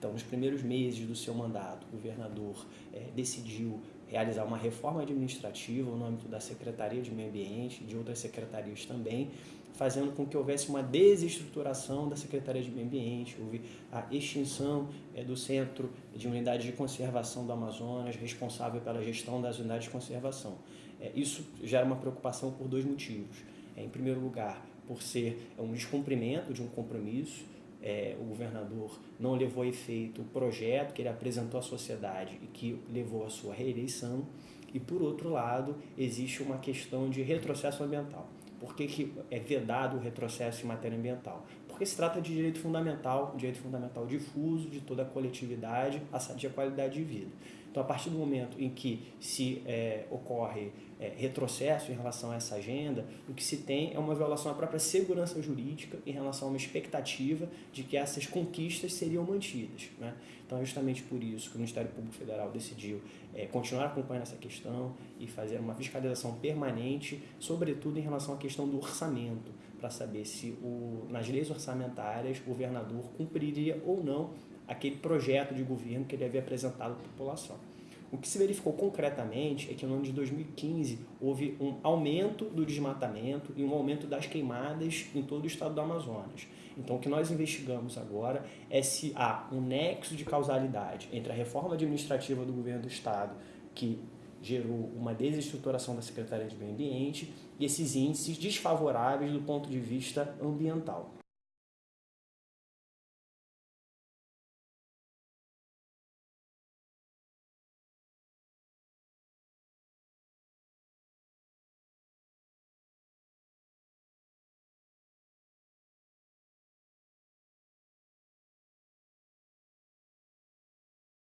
Então, nos primeiros meses do seu mandato, o governador é, decidiu realizar uma reforma administrativa no âmbito da Secretaria de Meio Ambiente, de outras secretarias também, fazendo com que houvesse uma desestruturação da Secretaria de Meio Ambiente, houve a extinção é, do Centro de Unidade de Conservação do Amazonas, responsável pela gestão das unidades de conservação. É, isso gera uma preocupação por dois motivos. É, em primeiro lugar, por ser um descumprimento de um compromisso, é, o governador não levou a efeito o projeto que ele apresentou à sociedade e que levou à sua reeleição. E, por outro lado, existe uma questão de retrocesso ambiental. Por que, que é vedado o retrocesso em matéria ambiental? Porque se trata de direito fundamental, direito fundamental difuso de toda a coletividade, a qualidade de vida. Então, a partir do momento em que se é, ocorre é, retrocesso em relação a essa agenda, o que se tem é uma violação à própria segurança jurídica em relação a uma expectativa de que essas conquistas seriam mantidas. Né? Então, é justamente por isso que o Ministério Público Federal decidiu é, continuar acompanhando essa questão e fazer uma fiscalização permanente, sobretudo em relação à questão do orçamento, para saber se o, nas leis orçamentárias o governador cumpriria ou não aquele projeto de governo que ele havia apresentado à população. O que se verificou concretamente é que no ano de 2015 houve um aumento do desmatamento e um aumento das queimadas em todo o estado do Amazonas. Então, o que nós investigamos agora é se há um nexo de causalidade entre a reforma administrativa do governo do estado, que gerou uma desestruturação da Secretaria de Meio Ambiente, e esses índices desfavoráveis do ponto de vista ambiental.